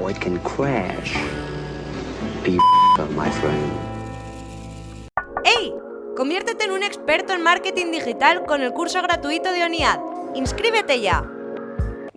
or it can crash. Be my friend. ¡Hey! Conviértete en un experto en marketing digital con el curso gratuito de ONIAD. ¡Inscríbete ya!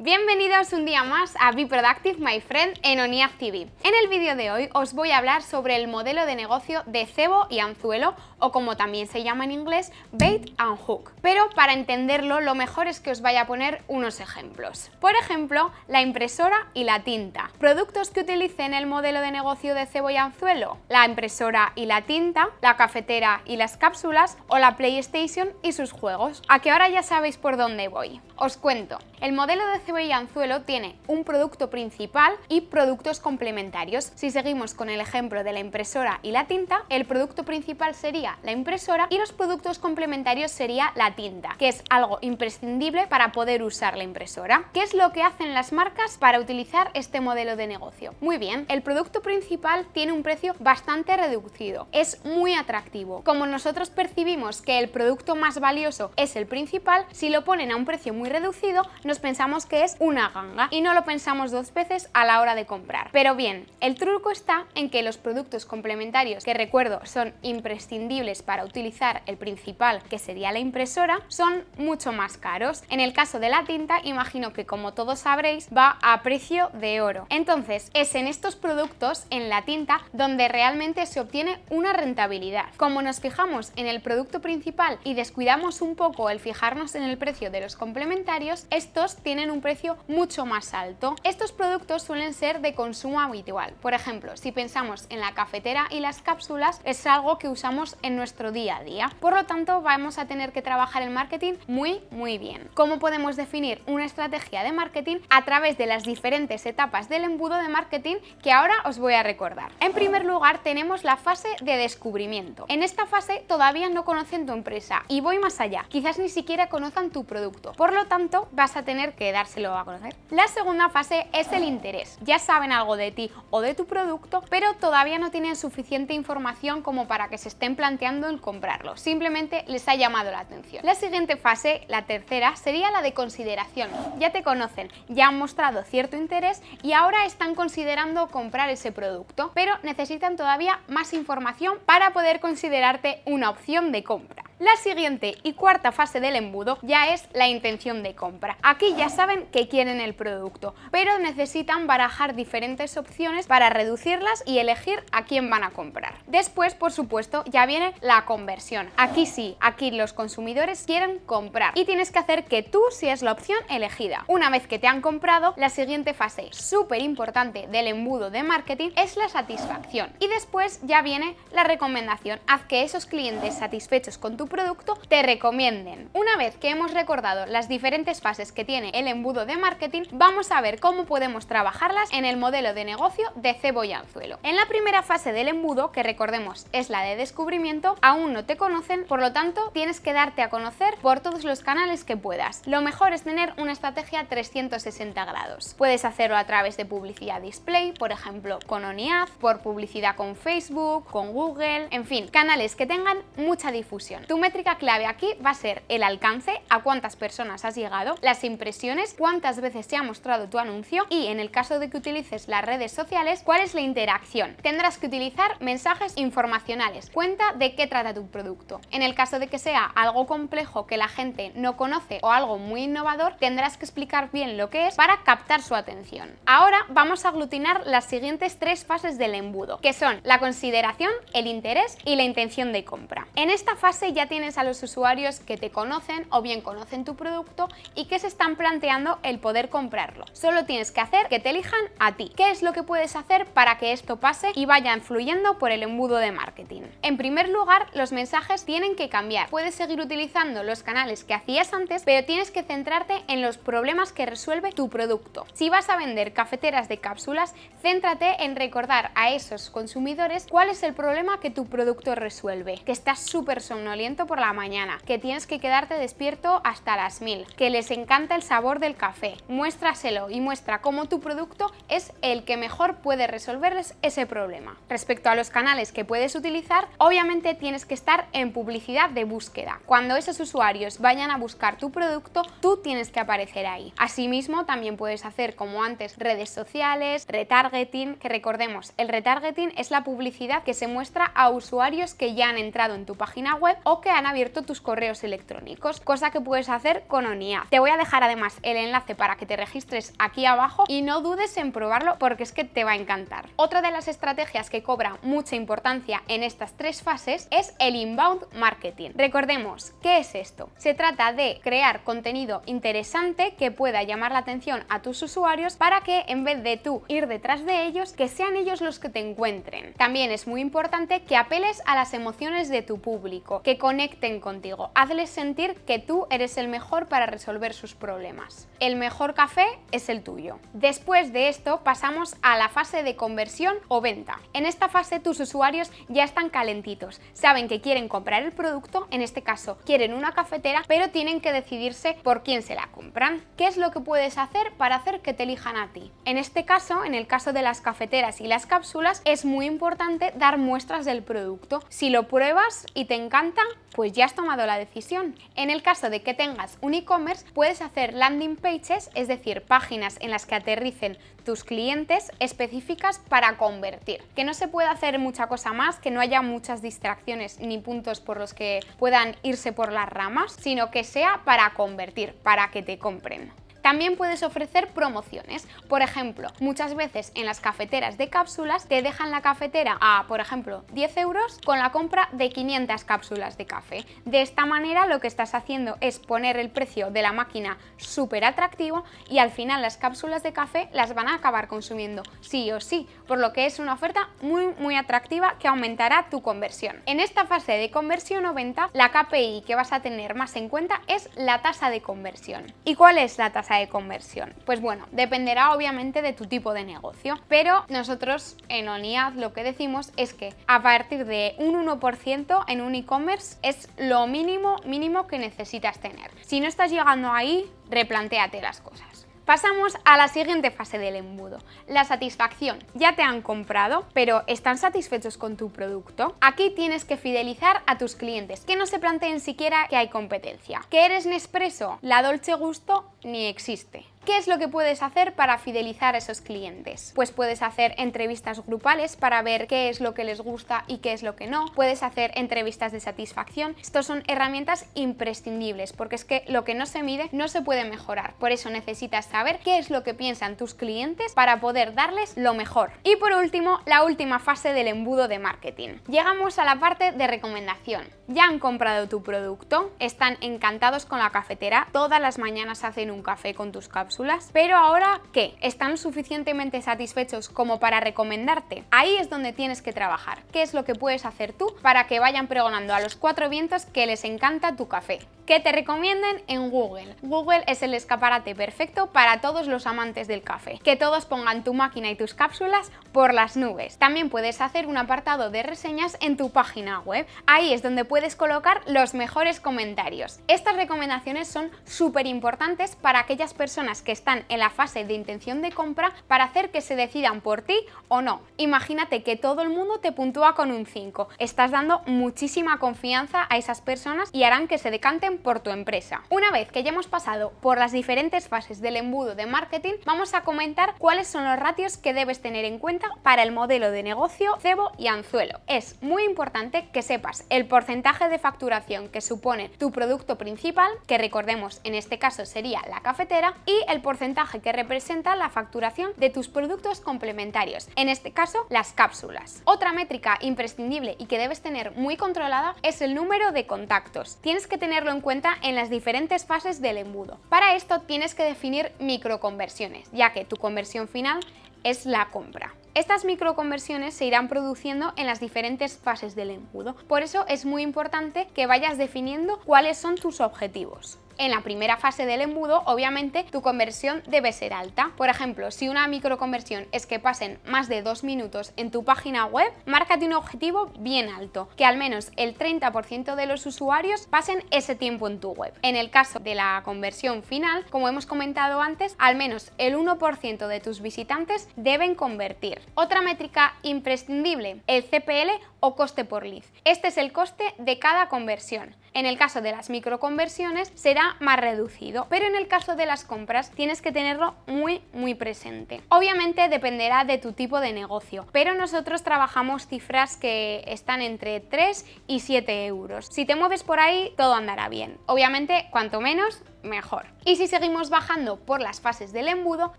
Bienvenidos un día más a Be Productive My Friend en ONIAD TV. En el vídeo de hoy os voy a hablar sobre el modelo de negocio de cebo y anzuelo o como también se llama en inglés, bait and hook. Pero para entenderlo lo mejor es que os vaya a poner unos ejemplos. Por ejemplo, la impresora y la tinta. Productos que utilicen el modelo de negocio de cebo y anzuelo. La impresora y la tinta, la cafetera y las cápsulas o la PlayStation y sus juegos. A que ahora ya sabéis por dónde voy. Os cuento, el modelo de y anzuelo tiene un producto principal y productos complementarios. Si seguimos con el ejemplo de la impresora y la tinta, el producto principal sería la impresora y los productos complementarios sería la tinta, que es algo imprescindible para poder usar la impresora. ¿Qué es lo que hacen las marcas para utilizar este modelo de negocio? Muy bien, el producto principal tiene un precio bastante reducido, es muy atractivo. Como nosotros percibimos que el producto más valioso es el principal, si lo ponen a un precio muy reducido, nos pensamos que es una ganga y no lo pensamos dos veces a la hora de comprar. Pero bien, el truco está en que los productos complementarios, que recuerdo son imprescindibles para utilizar el principal, que sería la impresora, son mucho más caros. En el caso de la tinta, imagino que como todos sabréis, va a precio de oro. Entonces, es en estos productos, en la tinta, donde realmente se obtiene una rentabilidad. Como nos fijamos en el producto principal y descuidamos un poco el fijarnos en el precio de los complementarios, estos tienen un mucho más alto. Estos productos suelen ser de consumo habitual. Por ejemplo, si pensamos en la cafetera y las cápsulas, es algo que usamos en nuestro día a día. Por lo tanto, vamos a tener que trabajar el marketing muy, muy bien. ¿Cómo podemos definir una estrategia de marketing? A través de las diferentes etapas del embudo de marketing que ahora os voy a recordar. En primer lugar, tenemos la fase de descubrimiento. En esta fase todavía no conocen tu empresa y voy más allá. Quizás ni siquiera conozcan tu producto. Por lo tanto vas a tener que dárselo a conocer. La segunda fase es el interés. Ya saben algo de ti o de tu producto, pero todavía no tienen suficiente información como para que se estén planteando el comprarlo. Simplemente les ha llamado la atención. La siguiente fase, la tercera, sería la de consideración. Ya te conocen, ya han mostrado cierto interés y ahora están considerando comprar ese producto, pero necesitan todavía más información para poder considerarte una opción de compra. La siguiente y cuarta fase del embudo ya es la intención de compra. Aquí ya saben que quieren el producto, pero necesitan barajar diferentes opciones para reducirlas y elegir a quién van a comprar. Después, por supuesto, ya viene la conversión. Aquí sí, aquí los consumidores quieren comprar y tienes que hacer que tú seas la opción elegida. Una vez que te han comprado, la siguiente fase súper importante del embudo de marketing es la satisfacción. Y después ya viene la recomendación. Haz que esos clientes satisfechos con tu producto te recomienden. Una vez que hemos recordado las diferentes fases que tiene el embudo de marketing, vamos a ver cómo podemos trabajarlas en el modelo de negocio de cebo y anzuelo. En la primera fase del embudo, que recordemos es la de descubrimiento, aún no te conocen, por lo tanto tienes que darte a conocer por todos los canales que puedas. Lo mejor es tener una estrategia 360 grados. Puedes hacerlo a través de publicidad display, por ejemplo con ONIAD, por publicidad con Facebook, con Google, en fin, canales que tengan mucha difusión métrica clave aquí va a ser el alcance, a cuántas personas has llegado, las impresiones, cuántas veces se ha mostrado tu anuncio y en el caso de que utilices las redes sociales, cuál es la interacción. Tendrás que utilizar mensajes informacionales, cuenta de qué trata tu producto. En el caso de que sea algo complejo que la gente no conoce o algo muy innovador, tendrás que explicar bien lo que es para captar su atención. Ahora vamos a aglutinar las siguientes tres fases del embudo, que son la consideración, el interés y la intención de compra. En esta fase ya tienes a los usuarios que te conocen o bien conocen tu producto y que se están planteando el poder comprarlo. Solo tienes que hacer que te elijan a ti. ¿Qué es lo que puedes hacer para que esto pase y vaya influyendo por el embudo de marketing? En primer lugar, los mensajes tienen que cambiar. Puedes seguir utilizando los canales que hacías antes, pero tienes que centrarte en los problemas que resuelve tu producto. Si vas a vender cafeteras de cápsulas, céntrate en recordar a esos consumidores cuál es el problema que tu producto resuelve. Que estás súper somnoliento por la mañana, que tienes que quedarte despierto hasta las mil, que les encanta el sabor del café. Muéstraselo y muestra cómo tu producto es el que mejor puede resolverles ese problema. Respecto a los canales que puedes utilizar, obviamente tienes que estar en publicidad de búsqueda. Cuando esos usuarios vayan a buscar tu producto, tú tienes que aparecer ahí. Asimismo, también puedes hacer como antes redes sociales, retargeting, que recordemos, el retargeting es la publicidad que se muestra a usuarios que ya han entrado en tu página web que han abierto tus correos electrónicos, cosa que puedes hacer con ONIA. Te voy a dejar además el enlace para que te registres aquí abajo y no dudes en probarlo porque es que te va a encantar. Otra de las estrategias que cobra mucha importancia en estas tres fases es el inbound marketing. Recordemos, ¿qué es esto? Se trata de crear contenido interesante que pueda llamar la atención a tus usuarios para que en vez de tú ir detrás de ellos, que sean ellos los que te encuentren. También es muy importante que apeles a las emociones de tu público, que conecten contigo, hazles sentir que tú eres el mejor para resolver sus problemas. El mejor café es el tuyo. Después de esto pasamos a la fase de conversión o venta. En esta fase tus usuarios ya están calentitos, saben que quieren comprar el producto, en este caso quieren una cafetera, pero tienen que decidirse por quién se la compran. ¿Qué es lo que puedes hacer para hacer que te elijan a ti? En este caso, en el caso de las cafeteras y las cápsulas, es muy importante dar muestras del producto. Si lo pruebas y te encanta, pues ya has tomado la decisión. En el caso de que tengas un e-commerce, puedes hacer landing pages, es decir, páginas en las que aterricen tus clientes específicas para convertir. Que no se pueda hacer mucha cosa más, que no haya muchas distracciones ni puntos por los que puedan irse por las ramas, sino que sea para convertir, para que te compren. También puedes ofrecer promociones. Por ejemplo, muchas veces en las cafeteras de cápsulas te dejan la cafetera a, por ejemplo, 10 euros con la compra de 500 cápsulas de café. De esta manera lo que estás haciendo es poner el precio de la máquina súper atractivo y al final las cápsulas de café las van a acabar consumiendo sí o sí, por lo que es una oferta muy muy atractiva que aumentará tu conversión. En esta fase de conversión o venta, la KPI que vas a tener más en cuenta es la tasa de conversión. ¿Y cuál es la tasa conversión? Pues bueno, dependerá obviamente de tu tipo de negocio, pero nosotros en ONIAD lo que decimos es que a partir de un 1% en un e-commerce es lo mínimo, mínimo que necesitas tener. Si no estás llegando ahí, replantéate las cosas. Pasamos a la siguiente fase del embudo, la satisfacción. Ya te han comprado, pero ¿están satisfechos con tu producto? Aquí tienes que fidelizar a tus clientes, que no se planteen siquiera que hay competencia. ¿Que eres Nespresso? La Dolce Gusto ni existe. ¿Qué es lo que puedes hacer para fidelizar a esos clientes? Pues puedes hacer entrevistas grupales para ver qué es lo que les gusta y qué es lo que no. Puedes hacer entrevistas de satisfacción. Estos son herramientas imprescindibles porque es que lo que no se mide no se puede mejorar. Por eso necesitas saber qué es lo que piensan tus clientes para poder darles lo mejor. Y por último, la última fase del embudo de marketing. Llegamos a la parte de recomendación. Ya han comprado tu producto, están encantados con la cafetera, todas las mañanas hacen un café con tus cápsulas pero ahora, ¿qué? ¿Están suficientemente satisfechos como para recomendarte? Ahí es donde tienes que trabajar. ¿Qué es lo que puedes hacer tú para que vayan pregonando a los cuatro vientos que les encanta tu café? Que te recomienden en Google. Google es el escaparate perfecto para todos los amantes del café. Que todos pongan tu máquina y tus cápsulas por las nubes. También puedes hacer un apartado de reseñas en tu página web. Ahí es donde puedes colocar los mejores comentarios. Estas recomendaciones son súper importantes para aquellas personas que están en la fase de intención de compra para hacer que se decidan por ti o no. Imagínate que todo el mundo te puntúa con un 5. Estás dando muchísima confianza a esas personas y harán que se decanten por tu empresa. Una vez que ya hemos pasado por las diferentes fases del embudo de marketing, vamos a comentar cuáles son los ratios que debes tener en cuenta para el modelo de negocio cebo y anzuelo. Es muy importante que sepas el porcentaje de facturación que supone tu producto principal, que recordemos en este caso sería la cafetera, y el porcentaje que representa la facturación de tus productos complementarios, en este caso las cápsulas. Otra métrica imprescindible y que debes tener muy controlada es el número de contactos. Tienes que tenerlo en cuenta en las diferentes fases del embudo. Para esto tienes que definir microconversiones, ya que tu conversión final es la compra. Estas microconversiones se irán produciendo en las diferentes fases del embudo, por eso es muy importante que vayas definiendo cuáles son tus objetivos. En la primera fase del embudo, obviamente, tu conversión debe ser alta. Por ejemplo, si una microconversión es que pasen más de dos minutos en tu página web, márcate un objetivo bien alto, que al menos el 30% de los usuarios pasen ese tiempo en tu web. En el caso de la conversión final, como hemos comentado antes, al menos el 1% de tus visitantes deben convertir. Otra métrica imprescindible, el CPL o coste por lead. Este es el coste de cada conversión. En el caso de las microconversiones será más reducido, pero en el caso de las compras tienes que tenerlo muy muy presente. Obviamente dependerá de tu tipo de negocio, pero nosotros trabajamos cifras que están entre 3 y 7 euros. Si te mueves por ahí, todo andará bien. Obviamente, cuanto menos, mejor. Y si seguimos bajando por las fases del embudo,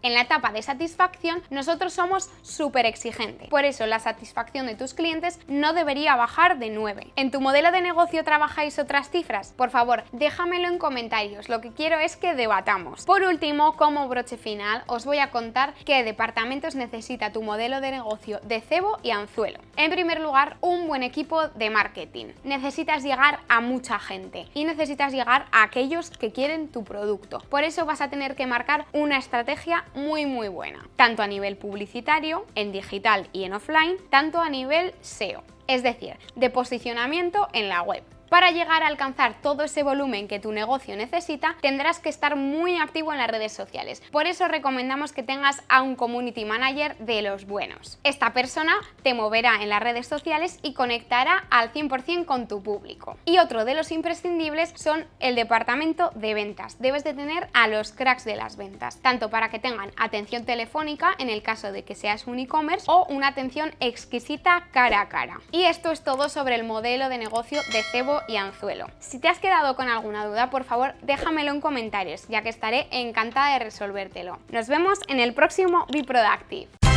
en la etapa de satisfacción nosotros somos súper exigentes. Por eso la satisfacción de tus clientes no debería bajar de 9. ¿En tu modelo de negocio trabajáis otras cifras? Por favor, déjamelo en comentarios, lo que quiero es que debatamos. Por último, como broche final, os voy a contar qué departamentos necesita tu modelo de negocio de cebo y anzuelo. En primer lugar, un buen equipo de marketing. Necesitas llegar a mucha gente y necesitas llegar a aquellos que quieren tu producto. Por eso vas a tener que marcar una estrategia muy muy buena, tanto a nivel publicitario, en digital y en offline, tanto a nivel SEO, es decir, de posicionamiento en la web. Para llegar a alcanzar todo ese volumen que tu negocio necesita, tendrás que estar muy activo en las redes sociales. Por eso recomendamos que tengas a un Community Manager de los buenos. Esta persona te moverá en las redes sociales y conectará al 100% con tu público. Y otro de los imprescindibles son el departamento de ventas. Debes de tener a los cracks de las ventas, tanto para que tengan atención telefónica en el caso de que seas un e-commerce o una atención exquisita cara a cara. Y esto es todo sobre el modelo de negocio de Cebo y anzuelo. Si te has quedado con alguna duda, por favor déjamelo en comentarios, ya que estaré encantada de resolvértelo. Nos vemos en el próximo Be Productive.